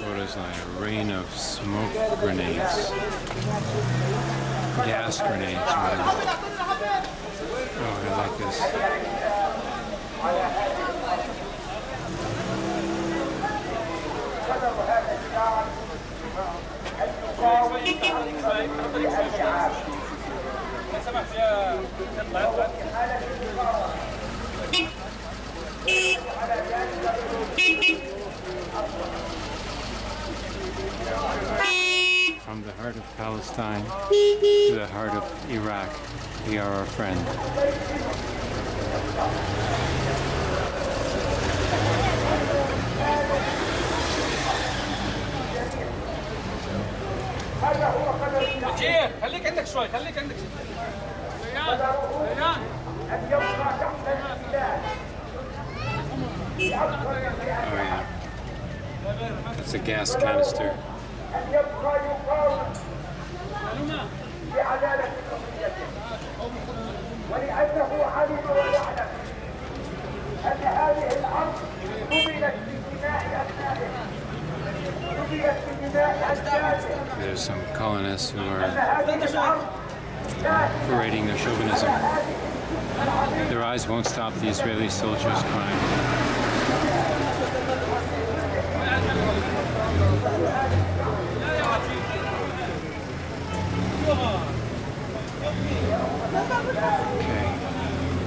Photos like a rain of smoke grenades. Gas grenades, rather. Oh, I like this. From the heart of Palestine to the heart of Iraq, we are our friend. خليك عندك شوي خليك عندك ريان. It's a gas canister. ولأنه علم ويعلم أن هذه الأرض قبلت There's some colonists who are parading their chauvinism. Their eyes won't stop the Israeli soldiers crying. Okay.